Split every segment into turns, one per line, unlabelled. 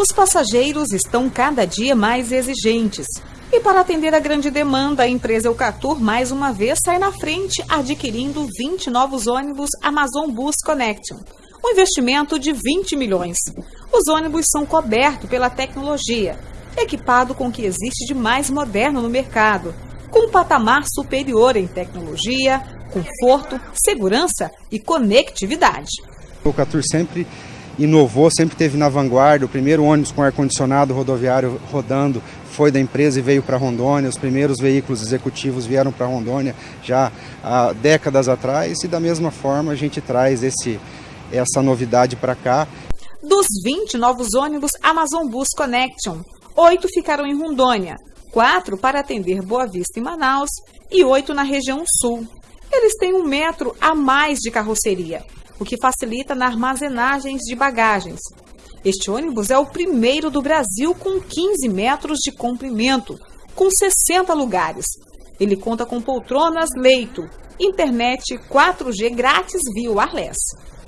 Os passageiros estão cada dia mais exigentes. E para atender a grande demanda, a empresa Eucatur mais uma vez sai na frente, adquirindo 20 novos ônibus Amazon Bus Connection. Um investimento de 20 milhões. Os ônibus são cobertos pela tecnologia, equipado com o que existe de mais moderno no mercado, com um patamar superior em tecnologia, conforto, segurança e conectividade.
O Eucatur sempre inovou, sempre teve na vanguarda. O primeiro ônibus com ar-condicionado rodoviário rodando foi da empresa e veio para Rondônia. Os primeiros veículos executivos vieram para Rondônia já há décadas atrás e da mesma forma a gente traz esse, essa novidade para cá.
Dos 20 novos ônibus Amazon Bus Connection, oito ficaram em Rondônia, quatro para atender Boa Vista e Manaus e oito na região sul. Eles têm um metro a mais de carroceria o que facilita na armazenagem de bagagens. Este ônibus é o primeiro do Brasil com 15 metros de comprimento, com 60 lugares. Ele conta com poltronas leito, internet 4G grátis via wireless.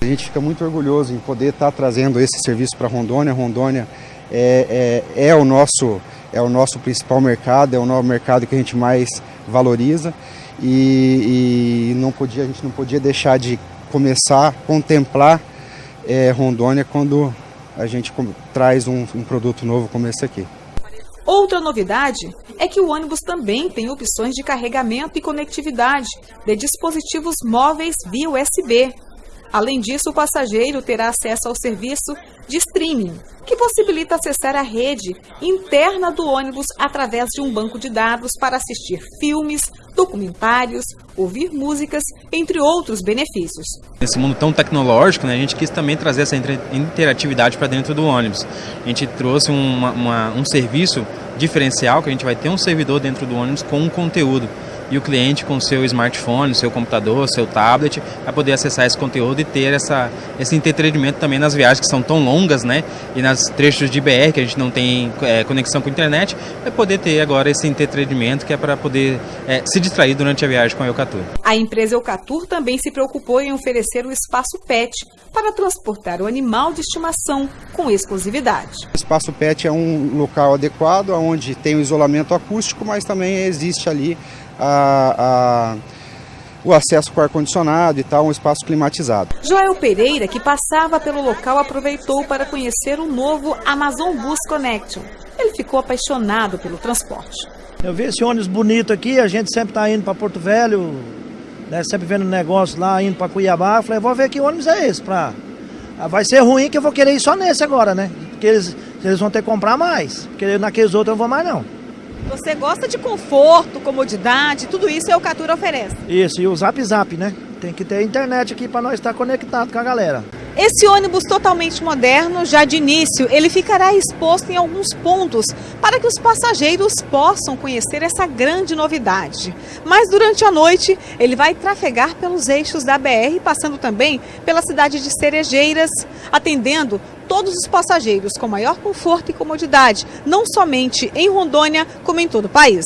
A gente fica muito orgulhoso em poder estar trazendo esse serviço para Rondônia. Rondônia é, é, é, o nosso, é o nosso principal mercado, é o nosso mercado que a gente mais valoriza e, e não podia, a gente não podia deixar de começar a contemplar é, Rondônia quando a gente traz um, um produto novo como esse aqui.
Outra novidade é que o ônibus também tem opções de carregamento e conectividade de dispositivos móveis via USB. Além disso, o passageiro terá acesso ao serviço de streaming, que possibilita acessar a rede interna do ônibus através de um banco de dados para assistir filmes, documentários, ouvir músicas, entre outros benefícios.
Nesse mundo tão tecnológico, né, a gente quis também trazer essa interatividade para dentro do ônibus. A gente trouxe uma, uma, um serviço diferencial, que a gente vai ter um servidor dentro do ônibus com um conteúdo e o cliente com seu smartphone, seu computador, seu tablet, vai poder acessar esse conteúdo e ter essa, esse entretenimento também nas viagens que são tão longas, né? E nas trechos de BR que a gente não tem é, conexão com a internet, vai poder ter agora esse entretenimento que é para poder é, se distrair durante a viagem com a Eucatur.
A empresa Eucatur também se preocupou em oferecer o espaço PET para transportar o animal de estimação com exclusividade.
O espaço PET é um local adequado, onde tem o isolamento acústico, mas também existe ali a, a o acesso com ar-condicionado e tal, um espaço climatizado.
Joel Pereira, que passava pelo local, aproveitou para conhecer o novo Amazon Bus Connection. Ele ficou apaixonado pelo transporte.
Eu vi esse ônibus bonito aqui, a gente sempre está indo para Porto Velho, né, sempre vendo negócio lá, indo para Cuiabá. Eu falei, vou ver que ônibus é esse. Pra... Ah, vai ser ruim que eu vou querer ir só nesse agora, né? Porque eles, eles vão ter que comprar mais, porque naqueles outros eu não vou mais não.
Você gosta de conforto, comodidade, tudo isso é o Catura oferece.
Isso, e o Zap Zap, né? Tem que ter internet aqui para nós estar conectado com a galera.
Esse ônibus totalmente moderno, já de início, ele ficará exposto em alguns pontos para que os passageiros possam conhecer essa grande novidade. Mas durante a noite, ele vai trafegar pelos eixos da BR, passando também pela cidade de Cerejeiras, atendendo todos os passageiros com maior conforto e comodidade, não somente em Rondônia, como em todo o país.